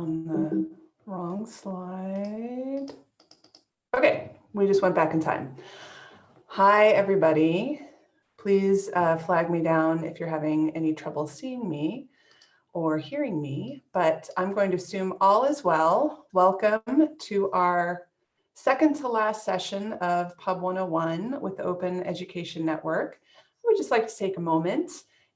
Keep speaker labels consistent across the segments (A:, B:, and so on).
A: on the wrong slide. Okay, we just went back in time. Hi, everybody. Please uh, flag me down if you're having any trouble seeing me or hearing me, but I'm going to assume all is well. Welcome to our second to last session of Pub 101 with the Open Education Network. I would just like to take a moment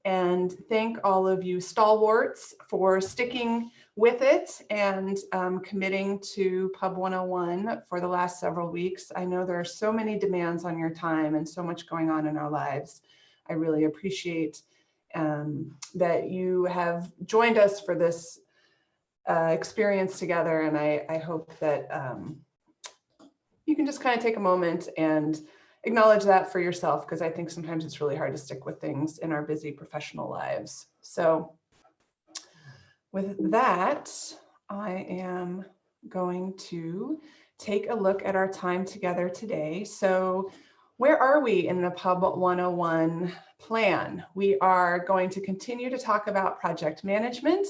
A: and thank all of you stalwarts for sticking with it and um, committing to Pub 101 for the last several weeks. I know there are so many demands on your time and so much going on in our lives. I really appreciate um, that you have joined us for this uh, experience together and I, I hope that um, you can just kind of take a moment and acknowledge that for yourself because I think sometimes it's really hard to stick with things in our busy professional lives. So with that, I am going to take a look at our time together today. So where are we in the Pub 101 plan? We are going to continue to talk about project management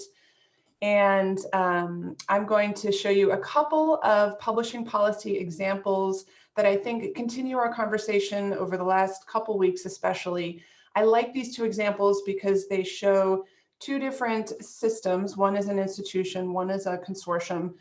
A: and um, I'm going to show you a couple of publishing policy examples that I think continue our conversation over the last couple weeks especially. I like these two examples because they show two different systems. One is an institution, one is a consortium,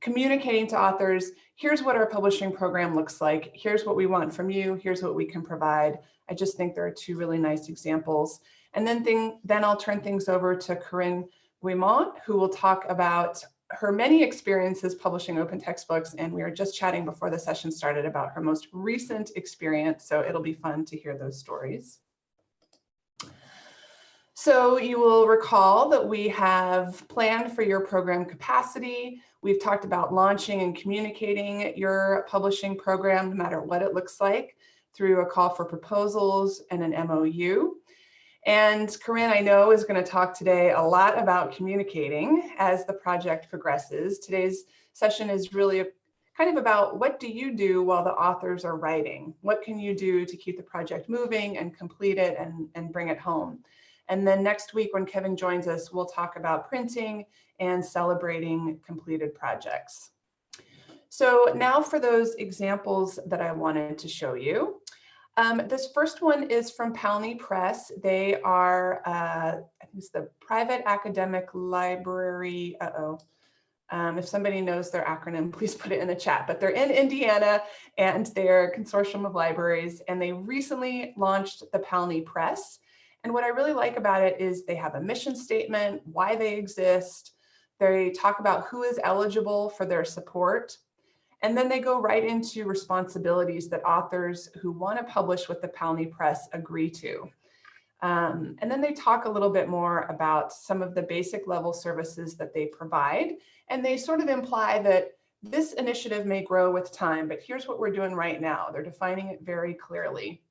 A: communicating to authors, here's what our publishing program looks like, here's what we want from you, here's what we can provide. I just think there are two really nice examples. And then, thing, then I'll turn things over to Corinne Guimont, who will talk about her many experiences publishing open textbooks, and we were just chatting before the session started about her most recent experience, so it'll be fun to hear those stories. So you will recall that we have planned for your program capacity. We've talked about launching and communicating your publishing program, no matter what it looks like, through a call for proposals and an MOU. And Corinne, I know, is going to talk today a lot about communicating as the project progresses. Today's session is really kind of about what do you do while the authors are writing? What can you do to keep the project moving and complete it and, and bring it home? And then next week when Kevin joins us, we'll talk about printing and celebrating completed projects. So now for those examples that I wanted to show you. Um, this first one is from PALNI Press. They are, uh, I think it's the Private Academic Library. Uh-oh. Um, if somebody knows their acronym, please put it in the chat. But they're in Indiana and they're a consortium of libraries. And they recently launched the PALNI Press. And what I really like about it is they have a mission statement, why they exist. They talk about who is eligible for their support. And then they go right into responsibilities that authors who want to publish with the PALNI Press agree to. Um, and then they talk a little bit more about some of the basic level services that they provide. And they sort of imply that this initiative may grow with time, but here's what we're doing right now. They're defining it very clearly.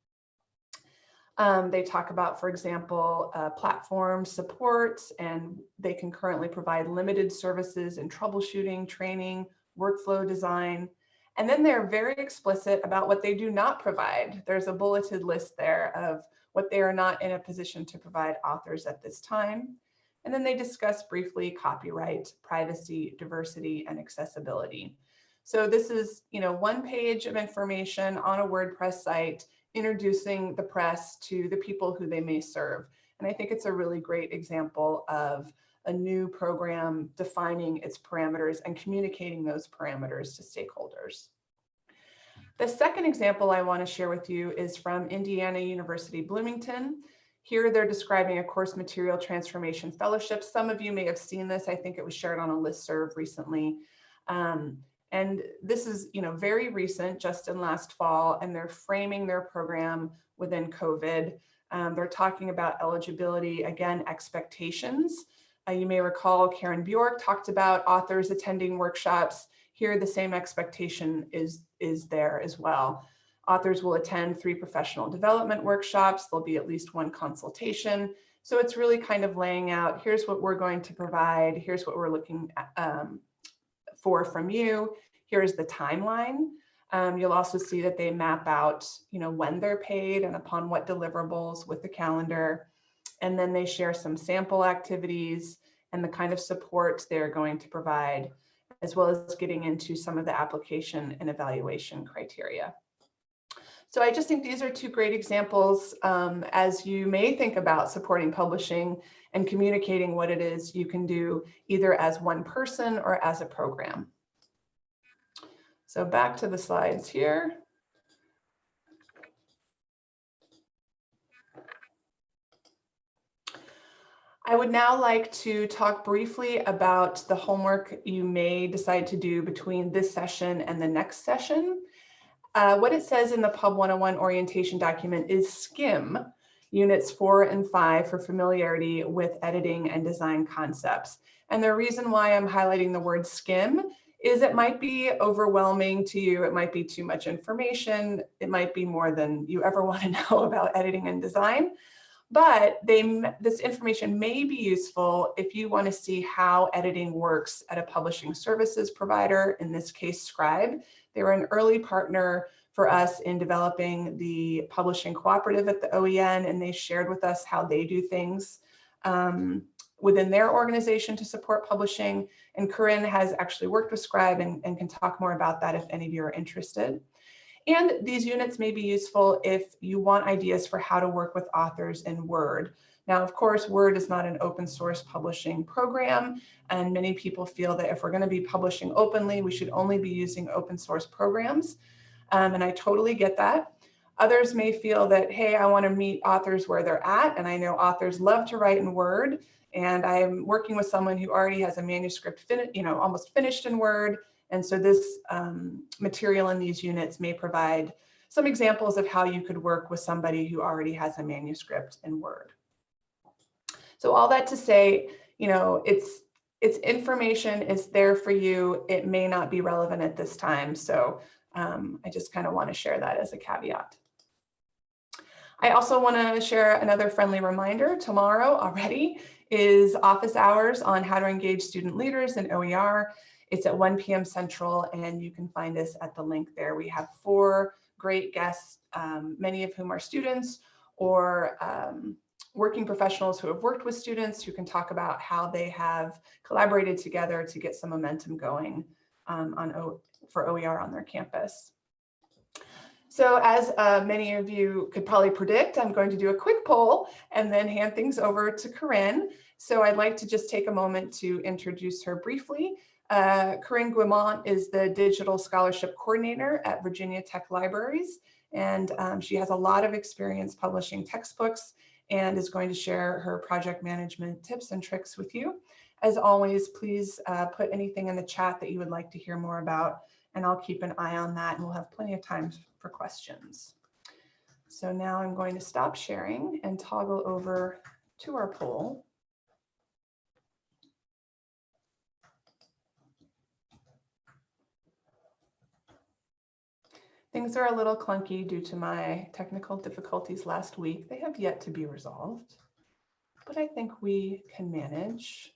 A: Um, they talk about, for example, uh, platform support, and they can currently provide limited services in troubleshooting, training, workflow design. And then they're very explicit about what they do not provide. There's a bulleted list there of what they are not in a position to provide authors at this time. And then they discuss briefly copyright, privacy, diversity, and accessibility. So this is, you know, one page of information on a WordPress site introducing the press to the people who they may serve. And I think it's a really great example of a new program defining its parameters and communicating those parameters to stakeholders. The second example I want to share with you is from Indiana University Bloomington. Here they're describing a course material transformation fellowship. Some of you may have seen this. I think it was shared on a list serve recently. Um, and this is you know, very recent, just in last fall, and they're framing their program within COVID. Um, they're talking about eligibility, again, expectations. Uh, you may recall Karen Bjork talked about authors attending workshops. Here, the same expectation is, is there as well. Authors will attend three professional development workshops. There'll be at least one consultation. So it's really kind of laying out, here's what we're going to provide. Here's what we're looking at, um, for from you. Here's the timeline. Um, you'll also see that they map out, you know, when they're paid and upon what deliverables with the calendar. And then they share some sample activities and the kind of support they're going to provide, as well as getting into some of the application and evaluation criteria. So I just think these are two great examples um, as you may think about supporting publishing and communicating what it is you can do either as one person or as a program. So back to the slides here. I would now like to talk briefly about the homework you may decide to do between this session and the next session. Uh, what it says in the Pub 101 orientation document is skim units four and five for familiarity with editing and design concepts. And the reason why I'm highlighting the word skim is it might be overwhelming to you. It might be too much information. It might be more than you ever want to know about editing and design. But they, this information may be useful if you want to see how editing works at a publishing services provider, in this case, Scribe, they were an early partner for us in developing the publishing cooperative at the OEN, and they shared with us how they do things um, within their organization to support publishing. And Corinne has actually worked with Scribe and, and can talk more about that if any of you are interested. And these units may be useful if you want ideas for how to work with authors in Word. Now, of course, Word is not an open source publishing program, and many people feel that if we're going to be publishing openly, we should only be using open source programs. Um, and I totally get that. Others may feel that, hey, I want to meet authors where they're at, and I know authors love to write in Word, and I'm working with someone who already has a manuscript, you know, almost finished in Word, and so this um, material in these units may provide some examples of how you could work with somebody who already has a manuscript in Word. So all that to say, you know, it's it's information is there for you. It may not be relevant at this time. So um, I just kind of want to share that as a caveat. I also want to share another friendly reminder. Tomorrow already is office hours on how to engage student leaders in OER. It's at 1 p.m. Central, and you can find us at the link there. We have four great guests, um, many of whom are students or um, working professionals who have worked with students who can talk about how they have collaborated together to get some momentum going um, on o for OER on their campus. So as uh, many of you could probably predict, I'm going to do a quick poll and then hand things over to Corinne. So I'd like to just take a moment to introduce her briefly. Uh, Corinne Guimont is the Digital Scholarship Coordinator at Virginia Tech Libraries, and um, she has a lot of experience publishing textbooks and is going to share her project management tips and tricks with you. As always, please uh, put anything in the chat that you would like to hear more about, and I'll keep an eye on that and we'll have plenty of time for questions. So now I'm going to stop sharing and toggle over to our poll. Things are a little clunky due to my technical difficulties last week. They have yet to be resolved, but I think we can manage.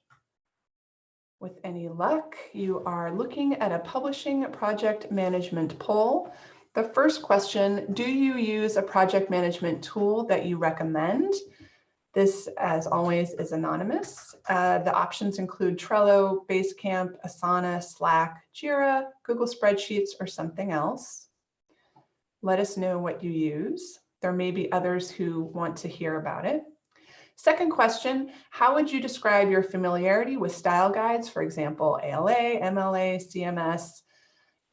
A: With any luck, you are looking at a publishing project management poll. The first question, do you use a project management tool that you recommend? This, as always, is anonymous. Uh, the options include Trello, Basecamp, Asana, Slack, Jira, Google Spreadsheets, or something else. Let us know what you use. There may be others who want to hear about it. Second question, how would you describe your familiarity with style guides, for example, ALA, MLA, CMS?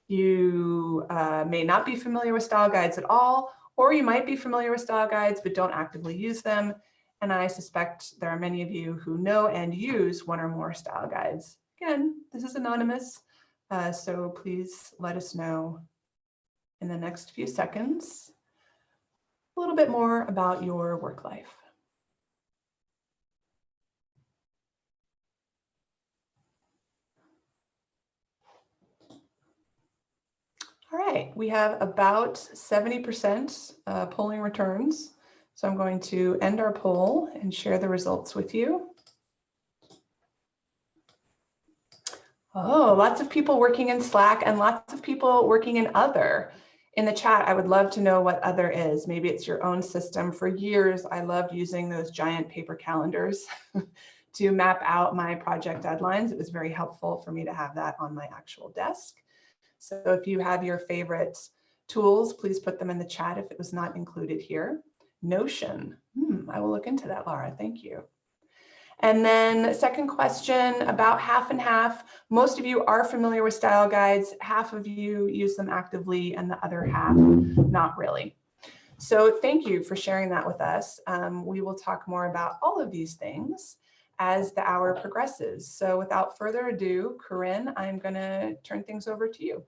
A: You uh, may not be familiar with style guides at all, or you might be familiar with style guides but don't actively use them. And I suspect there are many of you who know and use one or more style guides. Again, this is anonymous, uh, so please let us know in the next few seconds a little bit more about your work life. All right, we have about 70% uh, polling returns. So I'm going to end our poll and share the results with you. Oh, lots of people working in Slack and lots of people working in other in the chat, I would love to know what other is. Maybe it's your own system. For years, I loved using those giant paper calendars to map out my project deadlines. It was very helpful for me to have that on my actual desk. So if you have your favorite tools, please put them in the chat if it was not included here. Notion, hmm, I will look into that, Laura, thank you. And then second question, about half and half. Most of you are familiar with style guides. Half of you use them actively and the other half not really. So thank you for sharing that with us. Um, we will talk more about all of these things as the hour progresses. So without further ado, Corinne, I'm going to turn things over to you.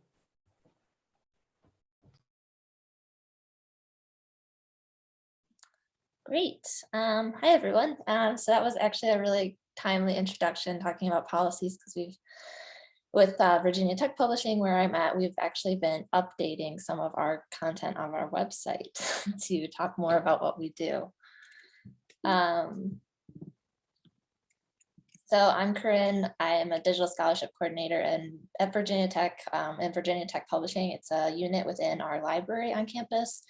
B: Great. Um, hi, everyone. Um, so that was actually a really timely introduction talking about policies because we've, with uh, Virginia Tech Publishing, where I'm at, we've actually been updating some of our content on our website to talk more about what we do. Um, so I'm Corinne. I am a digital scholarship coordinator in, at Virginia Tech um, and Virginia Tech Publishing. It's a unit within our library on campus.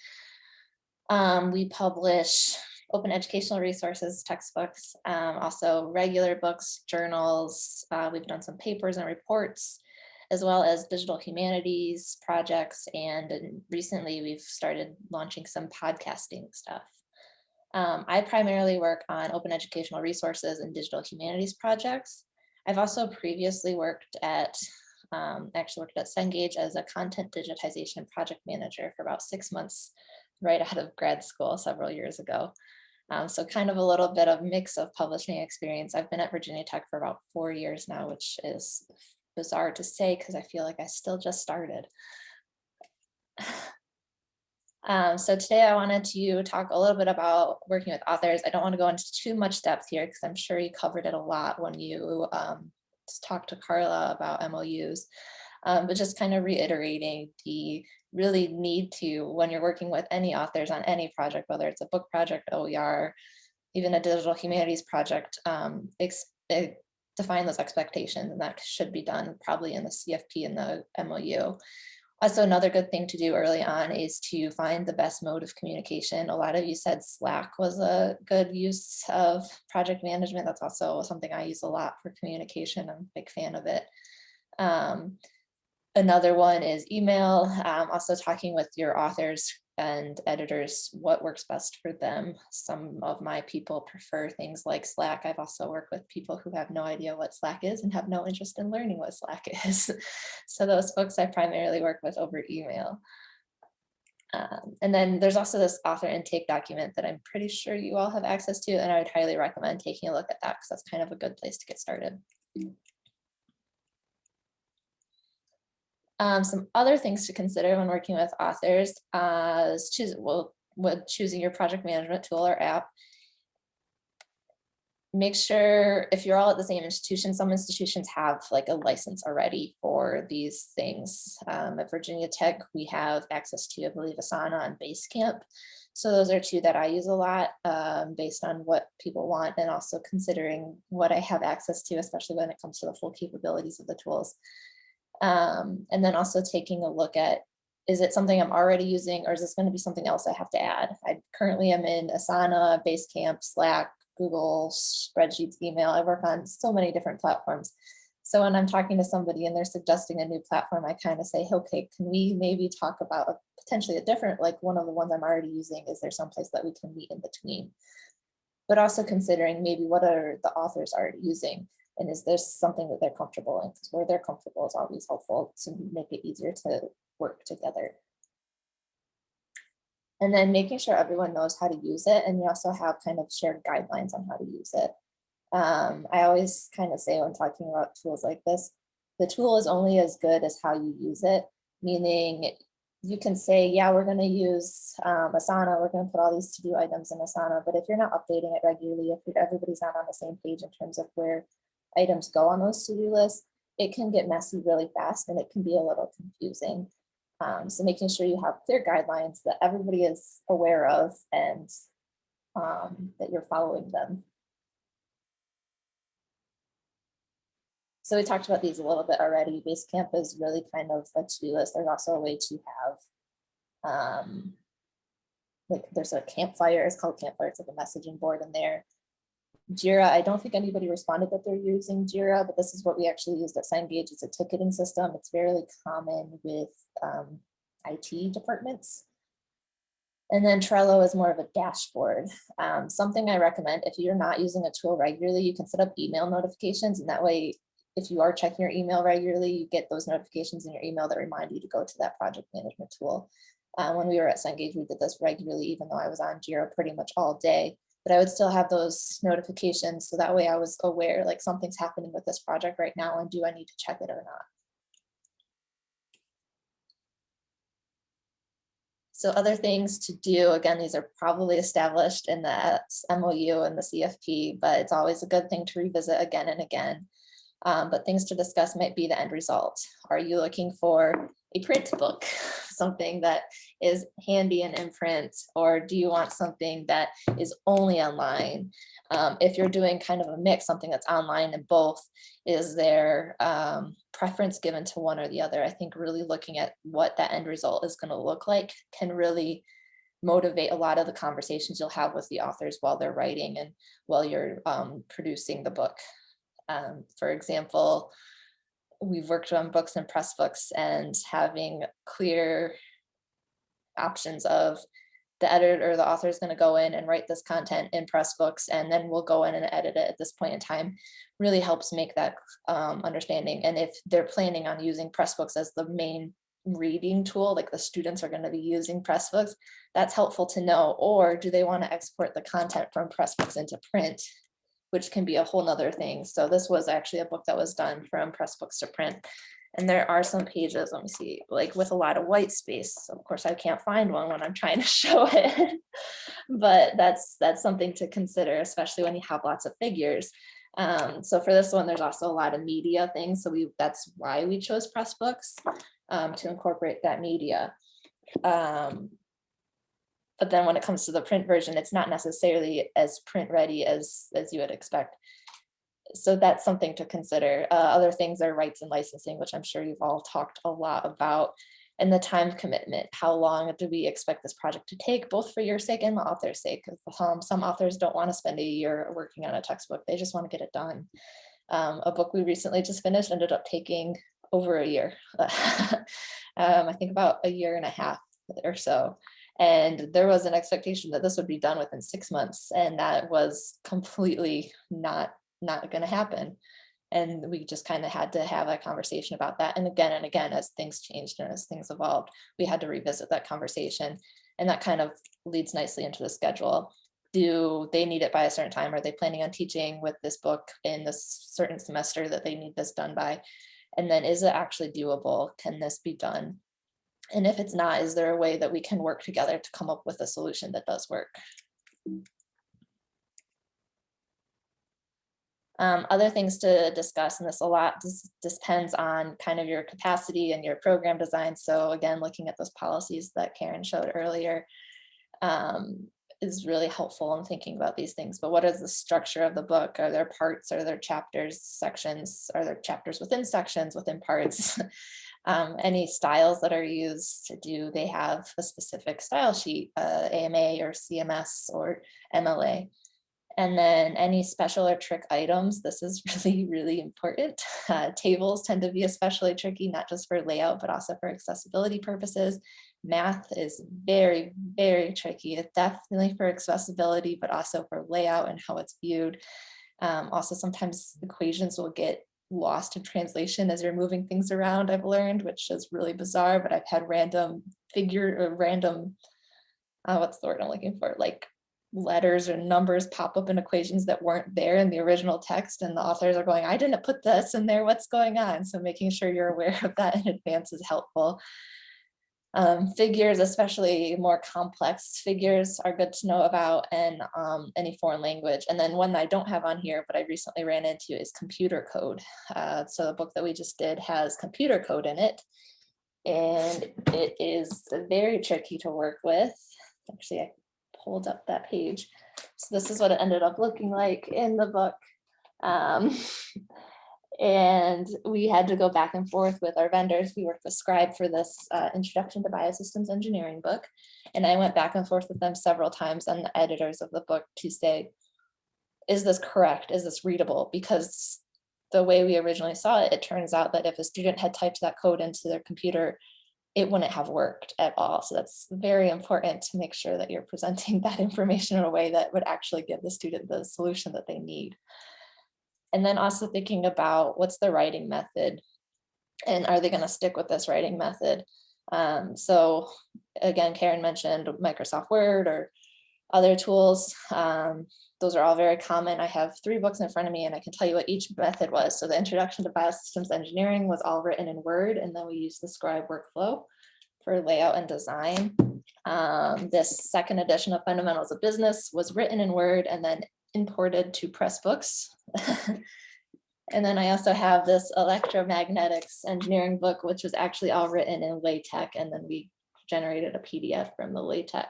B: Um, we publish open educational resources, textbooks, um, also regular books, journals. Uh, we've done some papers and reports, as well as digital humanities projects. And, recently we've started launching some podcasting stuff. Um, I primarily work on open educational resources and digital humanities projects. I've also previously worked at, um, actually worked at Cengage as a content digitization project manager for about six months right out of grad school several years ago. Um, so kind of a little bit of mix of publishing experience. I've been at Virginia Tech for about four years now, which is bizarre to say because I feel like I still just started. Um, so today I wanted to talk a little bit about working with authors. I don't want to go into too much depth here because I'm sure you covered it a lot when you um, talked to Carla about MOUs, um, but just kind of reiterating the really need to when you're working with any authors on any project, whether it's a book project, OER, even a digital humanities project, um, eh, define those expectations and that should be done probably in the CFP and the MOU. Also, another good thing to do early on is to find the best mode of communication. A lot of you said Slack was a good use of project management. That's also something I use a lot for communication. I'm a big fan of it. Um, Another one is email, um, also talking with your authors and editors, what works best for them. Some of my people prefer things like Slack. I've also worked with people who have no idea what Slack is and have no interest in learning what Slack is. so those folks I primarily work with over email. Um, and then there's also this author intake document that I'm pretty sure you all have access to, and I would highly recommend taking a look at that because that's kind of a good place to get started. Um, some other things to consider when working with authors uh, is choose, well, with choosing your project management tool or app. Make sure if you're all at the same institution, some institutions have like a license already for these things. Um, at Virginia Tech, we have access to, I believe, Asana and Basecamp. So those are two that I use a lot um, based on what people want and also considering what I have access to, especially when it comes to the full capabilities of the tools. Um, and then also taking a look at, is it something I'm already using or is this gonna be something else I have to add? I currently am in Asana, Basecamp, Slack, Google, spreadsheets, email. I work on so many different platforms. So when I'm talking to somebody and they're suggesting a new platform, I kind of say, okay, can we maybe talk about a, potentially a different, like one of the ones I'm already using, is there someplace that we can meet in between? But also considering maybe what are the authors already using? And is this something that they're comfortable in? Because where they're comfortable is always helpful to make it easier to work together. And then making sure everyone knows how to use it. And you also have kind of shared guidelines on how to use it. Um, I always kind of say when talking about tools like this, the tool is only as good as how you use it, meaning you can say, yeah, we're going to use um, Asana, we're going to put all these to-do items in Asana, but if you're not updating it regularly, if everybody's not on the same page in terms of where items go on those to-do lists, it can get messy really fast and it can be a little confusing. Um, so making sure you have clear guidelines that everybody is aware of and um, that you're following them. So we talked about these a little bit already. Basecamp is really kind of a to-do list. There's also a way to have, um, like there's a campfire, it's called campfire, it's like a messaging board in there Jira, I don't think anybody responded that they're using Jira, but this is what we actually used at Cengage. It's a ticketing system. It's fairly common with um, IT departments. And then Trello is more of a dashboard. Um, something I recommend if you're not using a tool regularly, you can set up email notifications and that way, if you are checking your email regularly, you get those notifications in your email that remind you to go to that project management tool. Uh, when we were at Cengage, we did this regularly, even though I was on Jira pretty much all day but I would still have those notifications. So that way I was aware like something's happening with this project right now and do I need to check it or not? So other things to do, again, these are probably established in the MOU and the CFP, but it's always a good thing to revisit again and again. Um, but things to discuss might be the end result. Are you looking for a print book, something that is handy and in print, or do you want something that is only online? Um, if you're doing kind of a mix, something that's online and both, is there um, preference given to one or the other? I think really looking at what that end result is going to look like can really motivate a lot of the conversations you'll have with the authors while they're writing and while you're um, producing the book. Um, for example, we've worked on books and Pressbooks and having clear options of the editor or the author is going to go in and write this content in Pressbooks, and then we'll go in and edit it at this point in time really helps make that um, understanding and if they're planning on using pressbooks as the main reading tool like the students are going to be using pressbooks that's helpful to know or do they want to export the content from pressbooks into print which can be a whole nother thing. So this was actually a book that was done from Pressbooks to print. And there are some pages, let me see, like with a lot of white space. Of course, I can't find one when I'm trying to show it, but that's that's something to consider, especially when you have lots of figures. Um, so for this one, there's also a lot of media things. So we that's why we chose Pressbooks um, to incorporate that media. Um, but then when it comes to the print version, it's not necessarily as print ready as, as you would expect. So that's something to consider. Uh, other things are rights and licensing, which I'm sure you've all talked a lot about, and the time commitment. How long do we expect this project to take, both for your sake and the author's sake? Um, some authors don't want to spend a year working on a textbook. They just want to get it done. Um, a book we recently just finished ended up taking over a year. um, I think about a year and a half or so. And there was an expectation that this would be done within six months. And that was completely not, not going to happen. And we just kind of had to have a conversation about that. And again and again, as things changed and as things evolved, we had to revisit that conversation. And that kind of leads nicely into the schedule. Do they need it by a certain time? Are they planning on teaching with this book in this certain semester that they need this done by? And then is it actually doable? Can this be done? And if it's not, is there a way that we can work together to come up with a solution that does work? Um, other things to discuss, and this a lot this depends on kind of your capacity and your program design. So again, looking at those policies that Karen showed earlier um, is really helpful in thinking about these things. But what is the structure of the book? Are there parts? Are there chapters, sections? Are there chapters within sections, within parts? um, any styles that are used, to do they have a specific style sheet, uh, AMA or CMS or MLA? And then any special or trick items, this is really, really important. Uh, tables tend to be especially tricky, not just for layout, but also for accessibility purposes. Math is very, very tricky, it's definitely for accessibility, but also for layout and how it's viewed. Um, also, sometimes equations will get lost in translation as you're moving things around, I've learned, which is really bizarre, but I've had random figure or random, uh, what's the word I'm looking for, like letters or numbers pop up in equations that weren't there in the original text and the authors are going, I didn't put this in there, what's going on? So making sure you're aware of that in advance is helpful. Um, figures, especially more complex figures are good to know about and um, any foreign language. And then one that I don't have on here, but I recently ran into is computer code. Uh, so the book that we just did has computer code in it. And it is very tricky to work with. Actually, I pulled up that page. So this is what it ended up looking like in the book. Um, and we had to go back and forth with our vendors. We worked with Scribe for this uh, Introduction to Biosystems Engineering book, and I went back and forth with them several times on the editors of the book to say, is this correct? Is this readable? Because the way we originally saw it, it turns out that if a student had typed that code into their computer, it wouldn't have worked at all. So that's very important to make sure that you're presenting that information in a way that would actually give the student the solution that they need. And then also thinking about what's the writing method and are they going to stick with this writing method? Um, so again, Karen mentioned Microsoft Word or other tools. Um, those are all very common. I have three books in front of me and I can tell you what each method was. So the introduction to biosystems engineering was all written in Word and then we used the scribe workflow for layout and design. Um, this second edition of fundamentals of business was written in Word and then imported to Pressbooks. and then I also have this electromagnetics engineering book, which was actually all written in LaTeX and then we generated a PDF from the LaTeX.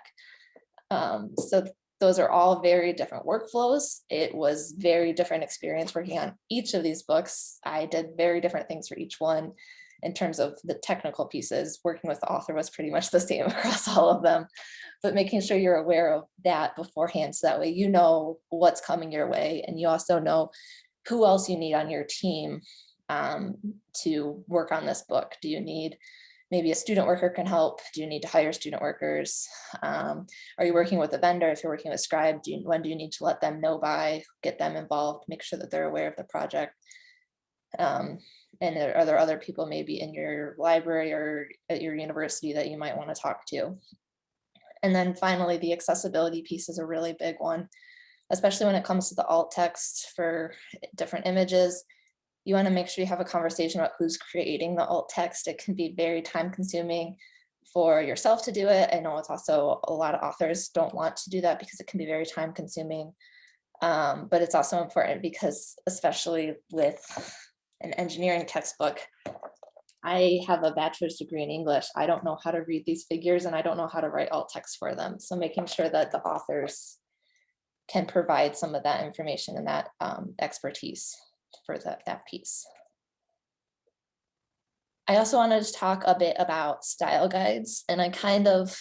B: Um, so those are all very different workflows. It was very different experience working on each of these books. I did very different things for each one in terms of the technical pieces. Working with the author was pretty much the same across all of them, but making sure you're aware of that beforehand so that way you know what's coming your way and you also know who else you need on your team um, to work on this book. Do you need maybe a student worker can help. Do you need to hire student workers? Um, are you working with a vendor? If you're working with Scribe, do you, when do you need to let them know by, get them involved, make sure that they're aware of the project? Um, and are there other people maybe in your library or at your university that you might want to talk to? And then finally, the accessibility piece is a really big one, especially when it comes to the alt text for different images you want to make sure you have a conversation about who's creating the alt text. It can be very time consuming for yourself to do it. I know it's also a lot of authors don't want to do that because it can be very time consuming. Um, but it's also important because especially with an engineering textbook, I have a bachelor's degree in English. I don't know how to read these figures and I don't know how to write alt text for them. So making sure that the authors can provide some of that information and that um, expertise for that, that piece. I also wanted to talk a bit about style guides, and I kind of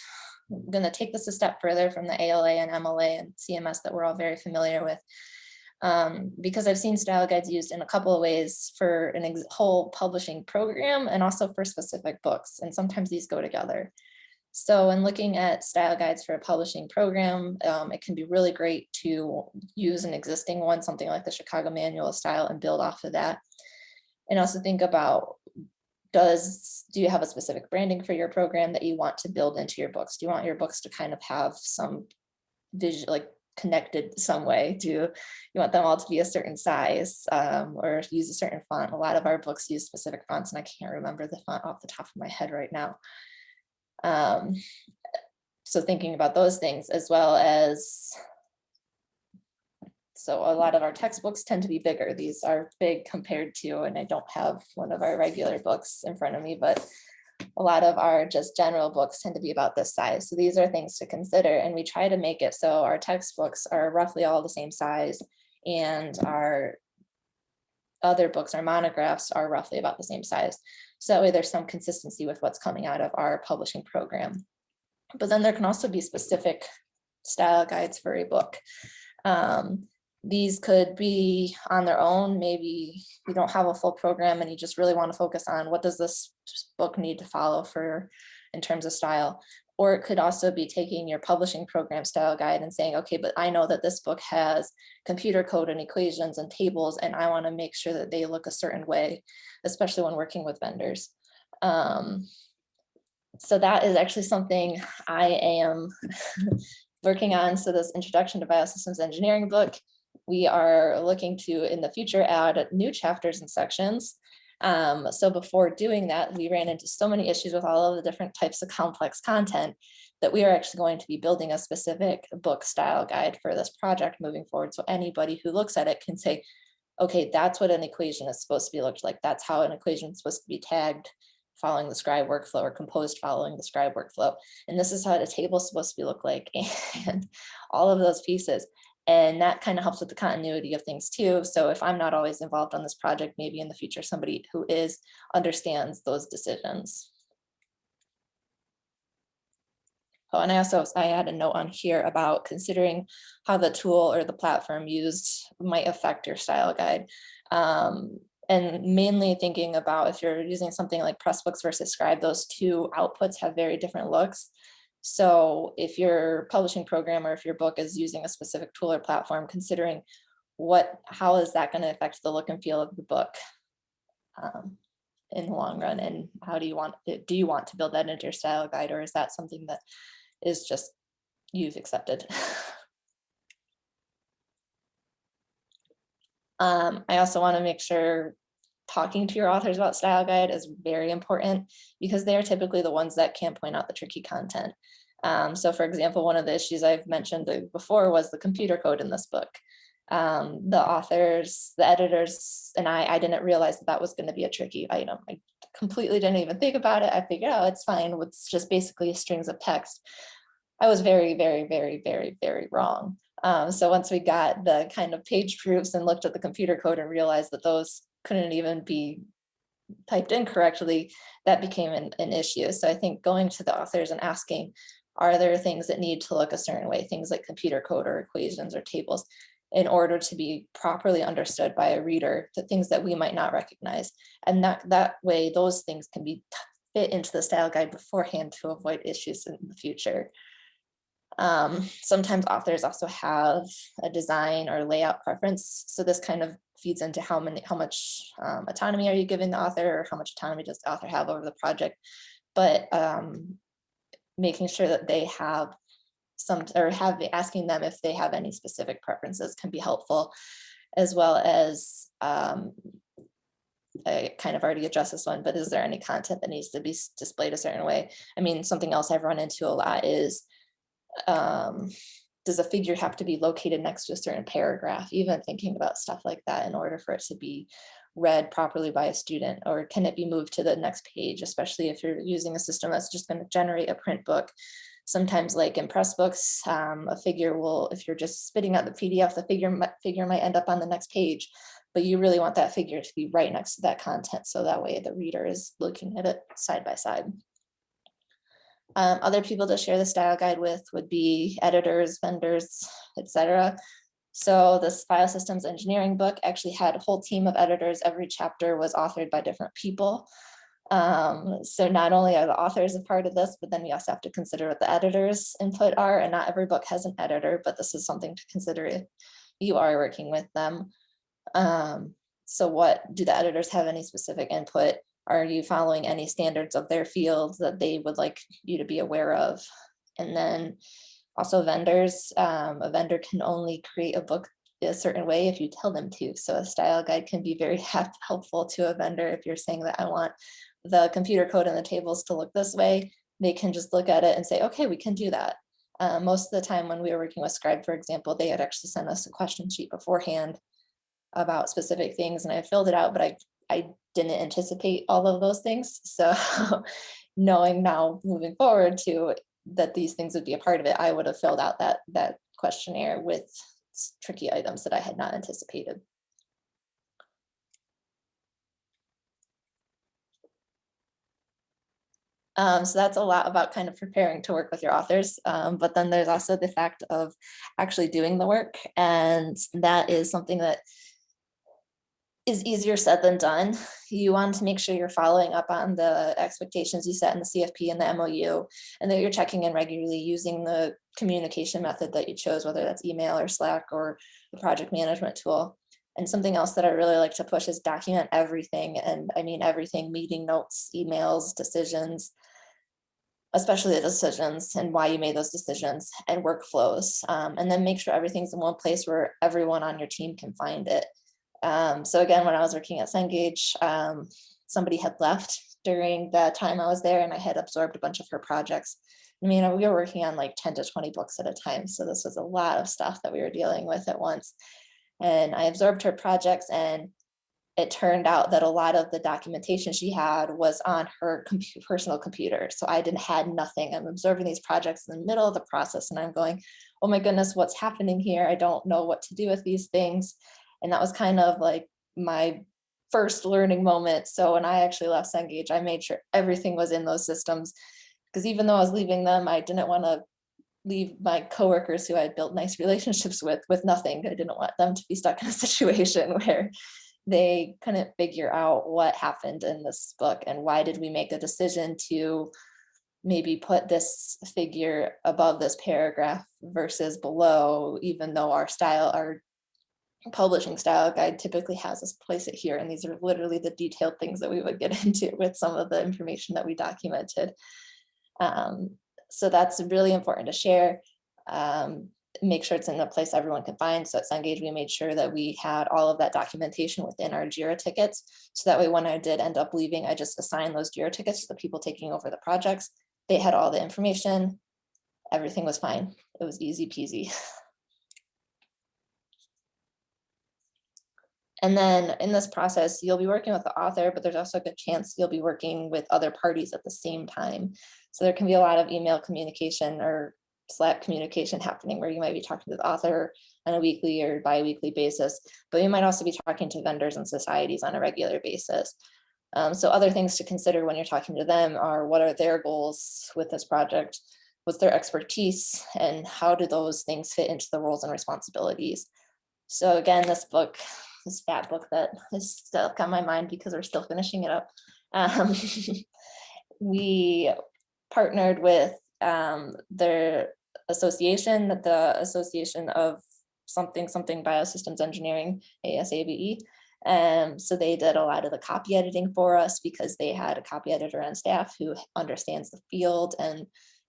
B: I'm going to take this a step further from the ALA and MLA and CMS that we're all very familiar with, um, because I've seen style guides used in a couple of ways for an whole publishing program and also for specific books, and sometimes these go together. So when looking at style guides for a publishing program, um, it can be really great to use an existing one, something like the Chicago Manual of Style and build off of that. And also think about, does do you have a specific branding for your program that you want to build into your books? Do you want your books to kind of have some visual, like connected some way Do you want them all to be a certain size um, or use a certain font. A lot of our books use specific fonts and I can't remember the font off the top of my head right now. Um, so thinking about those things as well as so a lot of our textbooks tend to be bigger. These are big compared to, and I don't have one of our regular books in front of me, but a lot of our just general books tend to be about this size. So these are things to consider. And we try to make it so our textbooks are roughly all the same size and our other books, our monographs are roughly about the same size. So that way there's some consistency with what's coming out of our publishing program. But then there can also be specific style guides for a book. Um, these could be on their own. Maybe you don't have a full program and you just really want to focus on what does this book need to follow for in terms of style. Or it could also be taking your publishing program style guide and saying, okay, but I know that this book has computer code and equations and tables, and I want to make sure that they look a certain way, especially when working with vendors. Um, so that is actually something I am working on. So this introduction to biosystems engineering book, we are looking to in the future add new chapters and sections um, so before doing that, we ran into so many issues with all of the different types of complex content that we are actually going to be building a specific book style guide for this project moving forward. So anybody who looks at it can say, okay, that's what an equation is supposed to be looked like. That's how an equation is supposed to be tagged following the scribe workflow or composed following the scribe workflow. And this is how the table is supposed to be look like and all of those pieces. And that kind of helps with the continuity of things too. So if I'm not always involved on this project, maybe in the future, somebody who is understands those decisions. Oh, and I also, I had a note on here about considering how the tool or the platform used might affect your style guide. Um, and mainly thinking about if you're using something like Pressbooks versus Scribe, those two outputs have very different looks. So if your publishing program or if your book is using a specific tool or platform, considering what, how is that going to affect the look and feel of the book um, in the long run? And how do you want, do you want to build that into your style guide or is that something that is just you've accepted? Um, I also want to make sure talking to your authors about style guide is very important because they are typically the ones that can point out the tricky content. Um, so for example, one of the issues I've mentioned before was the computer code in this book. Um, the authors, the editors, and I, I didn't realize that that was going to be a tricky item. I completely didn't even think about it. I figured, oh, it's fine. It's just basically strings of text. I was very, very, very, very, very wrong. Um, so once we got the kind of page proofs and looked at the computer code and realized that those couldn't even be typed in correctly, that became an, an issue. So I think going to the authors and asking, are there things that need to look a certain way, things like computer code or equations or tables, in order to be properly understood by a reader, the things that we might not recognize. And that, that way, those things can be fit into the style guide beforehand to avoid issues in the future. Um, sometimes authors also have a design or layout preference. So this kind of feeds into how many, how much um, autonomy are you giving the author or how much autonomy does the author have over the project. But um, making sure that they have some, or have asking them if they have any specific preferences can be helpful, as well as um, I kind of already addressed this one, but is there any content that needs to be displayed a certain way? I mean, something else I've run into a lot is um, does a figure have to be located next to a certain paragraph, even thinking about stuff like that in order for it to be read properly by a student, or can it be moved to the next page, especially if you're using a system that's just going to generate a print book. Sometimes like in Pressbooks, um, a figure will, if you're just spitting out the PDF, the figure, figure might end up on the next page, but you really want that figure to be right next to that content. So that way the reader is looking at it side by side. Um, other people to share the style guide with would be editors, vendors, etc. So this biosystems engineering book actually had a whole team of editors. Every chapter was authored by different people. Um, so not only are the authors a part of this, but then we also have to consider what the editors input are and not every book has an editor, but this is something to consider if you are working with them. Um, so what do the editors have any specific input? Are you following any standards of their field that they would like you to be aware of? And then also vendors, um, a vendor can only create a book a certain way if you tell them to. So a style guide can be very helpful to a vendor if you're saying that I want the computer code and the tables to look this way, they can just look at it and say, okay, we can do that. Uh, most of the time when we were working with Scribe, for example, they had actually sent us a question sheet beforehand about specific things and I filled it out, but I I didn't anticipate all of those things. So knowing now moving forward to that these things would be a part of it, I would have filled out that that questionnaire with tricky items that I had not anticipated. Um, so that's a lot about kind of preparing to work with your authors. Um, but then there's also the fact of actually doing the work. And that is something that is easier said than done. You want to make sure you're following up on the expectations you set in the CFP and the MOU, and that you're checking in regularly using the communication method that you chose, whether that's email or Slack or the project management tool. And something else that I really like to push is document everything. And I mean, everything, meeting notes, emails, decisions, especially the decisions and why you made those decisions and workflows. Um, and then make sure everything's in one place where everyone on your team can find it. Um, so again, when I was working at Cengage, um, somebody had left during the time I was there and I had absorbed a bunch of her projects. I mean, we were working on like 10 to 20 books at a time. So this was a lot of stuff that we were dealing with at once. And I absorbed her projects and it turned out that a lot of the documentation she had was on her personal computer. So I didn't had nothing. I'm absorbing these projects in the middle of the process and I'm going, oh my goodness, what's happening here? I don't know what to do with these things. And that was kind of like my first learning moment. So when I actually left Cengage, I made sure everything was in those systems Because even though I was leaving them, I didn't want to leave my coworkers who I had built nice relationships with with nothing. I didn't want them to be stuck in a situation where they couldn't figure out what happened in this book and why did we make a decision to maybe put this figure above this paragraph versus below, even though our style, our publishing style guide typically has us place it here. And these are literally the detailed things that we would get into with some of the information that we documented. Um, so that's really important to share. Um, make sure it's in a place everyone can find. So at Cengage, we made sure that we had all of that documentation within our JIRA tickets. So that way, when I did end up leaving, I just assigned those JIRA tickets to the people taking over the projects. They had all the information. Everything was fine. It was easy peasy. And then in this process, you'll be working with the author, but there's also a good chance you'll be working with other parties at the same time. So there can be a lot of email communication or Slack communication happening where you might be talking to the author on a weekly or bi-weekly basis, but you might also be talking to vendors and societies on a regular basis. Um, so other things to consider when you're talking to them are what are their goals with this project? What's their expertise and how do those things fit into the roles and responsibilities? So again, this book, this fat book that is stuck on my mind because we're still finishing it up. Um, we partnered with um, their association, the Association of something, something biosystems engineering, ASABE. Um, so they did a lot of the copy editing for us because they had a copy editor on staff who understands the field and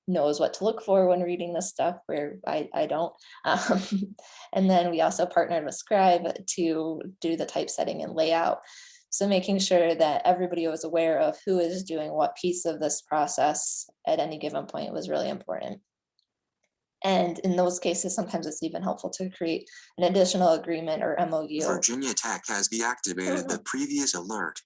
B: knows what to look for when reading this stuff where I, I don't. Um, and then we also partnered with Scribe to do the typesetting and layout. So making sure that everybody was aware of who is doing what piece of this process at any given point was really important. And in those cases, sometimes it's even helpful to create an additional agreement or MOU.
C: Virginia Tech has deactivated the previous alert.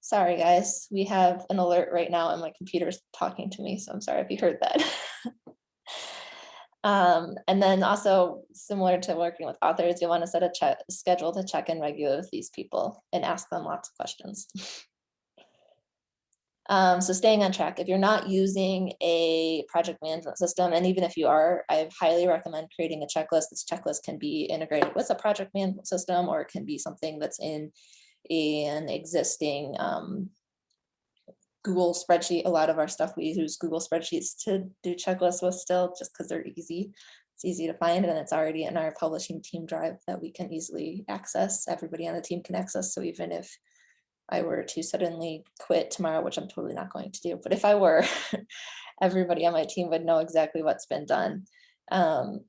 B: Sorry, guys, we have an alert right now and my computer's talking to me, so I'm sorry if you heard that. um, and then also similar to working with authors, you want to set a check, schedule to check in regularly with these people and ask them lots of questions. Um, so staying on track, if you're not using a project management system, and even if you are, I highly recommend creating a checklist. This checklist can be integrated with a project management system, or it can be something that's in an existing um, Google spreadsheet. A lot of our stuff, we use Google spreadsheets to do checklists with still, just because they're easy. It's easy to find, and it's already in our publishing team drive that we can easily access. Everybody on the team can access. So even if I were to suddenly quit tomorrow, which I'm totally not going to do, but if I were, everybody on my team would know exactly what's been done. Um,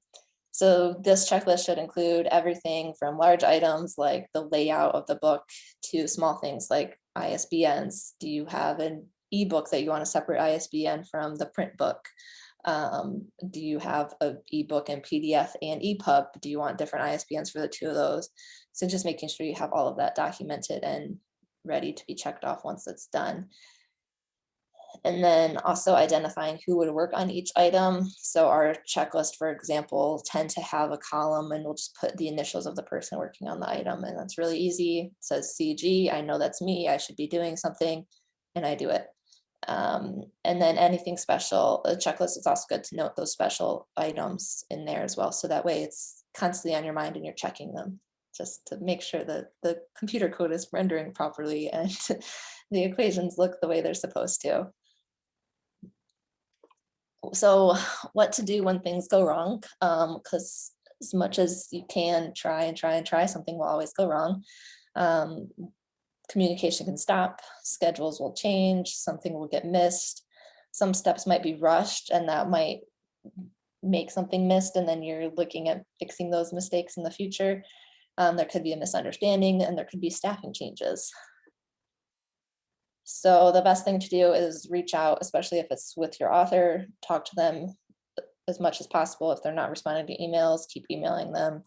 B: so this checklist should include everything from large items like the layout of the book to small things like ISBNs. Do you have an ebook that you want to separate ISBN from the print book? Um, do you have an ebook and PDF and EPUB? Do you want different ISBNs for the two of those? So just making sure you have all of that documented and ready to be checked off once it's done. And then also identifying who would work on each item. So our checklist, for example, tend to have a column and we'll just put the initials of the person working on the item. And that's really easy. It says CG, I know that's me, I should be doing something, and I do it. Um, and then anything special, a checklist is also good to note those special items in there as well. So that way it's constantly on your mind and you're checking them just to make sure that the computer code is rendering properly and the equations look the way they're supposed to. So what to do when things go wrong? Because um, as much as you can try and try and try, something will always go wrong. Um, communication can stop, schedules will change, something will get missed. Some steps might be rushed and that might make something missed and then you're looking at fixing those mistakes in the future. Um, there could be a misunderstanding and there could be staffing changes. So the best thing to do is reach out, especially if it's with your author, talk to them as much as possible. If they're not responding to emails, keep emailing them.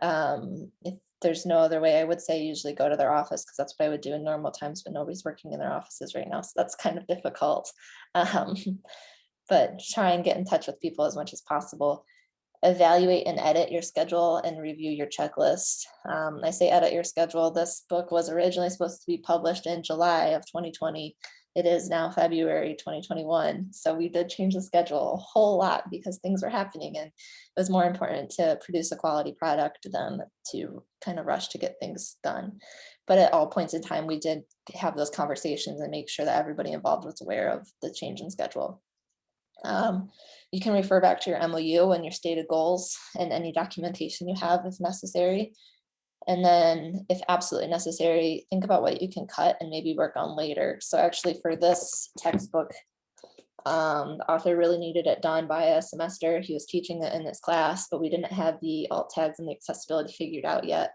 B: Um, if there's no other way, I would say usually go to their office because that's what I would do in normal times, but nobody's working in their offices right now. So that's kind of difficult. Um, but try and get in touch with people as much as possible evaluate and edit your schedule and review your checklist. Um, I say edit your schedule. This book was originally supposed to be published in July of 2020, It is now February 2021, so we did change the schedule a whole lot because things were happening and it was more important to produce a quality product than to kind of rush to get things done. But at all points in time, we did have those conversations and make sure that everybody involved was aware of the change in schedule. Um, you can refer back to your MOU and your stated goals and any documentation you have if necessary. And then if absolutely necessary, think about what you can cut and maybe work on later. So actually for this textbook, um, the author really needed it done by a semester. He was teaching it in this class, but we didn't have the alt tags and the accessibility figured out yet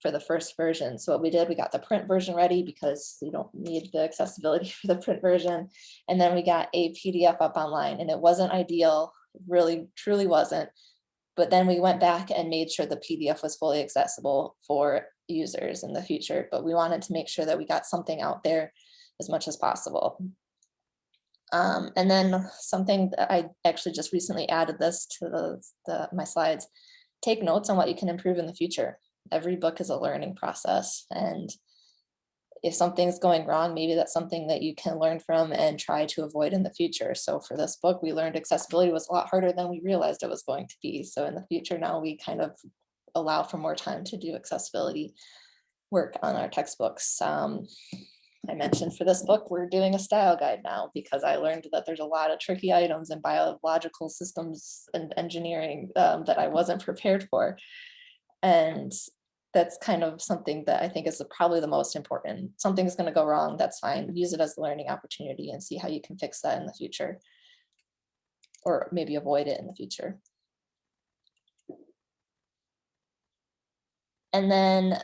B: for the first version. So what we did, we got the print version ready because we don't need the accessibility for the print version. And then we got a PDF up online and it wasn't ideal, really truly wasn't. But then we went back and made sure the PDF was fully accessible for users in the future. But we wanted to make sure that we got something out there as much as possible. Um, and then something that I actually just recently added this to the, the my slides, take notes on what you can improve in the future. Every book is a learning process and if something's going wrong, maybe that's something that you can learn from and try to avoid in the future. So for this book, we learned accessibility was a lot harder than we realized it was going to be. So in the future now we kind of allow for more time to do accessibility work on our textbooks. Um, I mentioned for this book, we're doing a style guide now because I learned that there's a lot of tricky items in biological systems and engineering um, that I wasn't prepared for. And that's kind of something that I think is the- probably the most important. Something's going to go wrong, that's fine. Use it as a learning opportunity and see how you can fix that in the future. Or maybe avoid it in the future. And then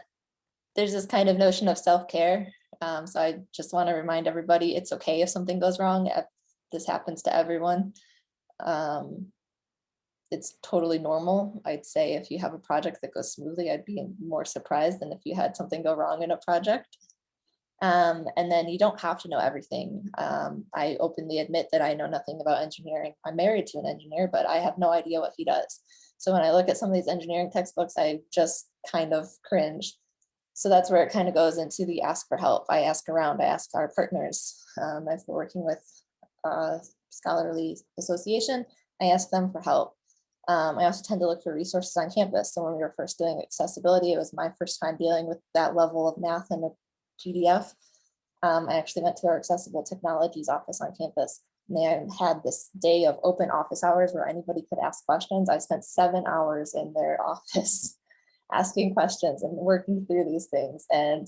B: there's this kind of notion of self-care. Um, so I just want to remind everybody, it's okay if something goes wrong. This happens to everyone. Um, it's totally normal. I'd say if you have a project that goes smoothly, I'd be more surprised than if you had something go wrong in a project. Um, and then you don't have to know everything. Um, I openly admit that I know nothing about engineering. I'm married to an engineer, but I have no idea what he does. So when I look at some of these engineering textbooks, I just kind of cringe. So that's where it kind of goes into the ask for help. I ask around, I ask our partners. Um, I've been working with a scholarly association. I ask them for help. Um, I also tend to look for resources on campus. So when we were first doing accessibility, it was my first time dealing with that level of math in a PDF. Um, I actually went to our accessible technologies office on campus. And they had this day of open office hours where anybody could ask questions. I spent seven hours in their office asking questions and working through these things. And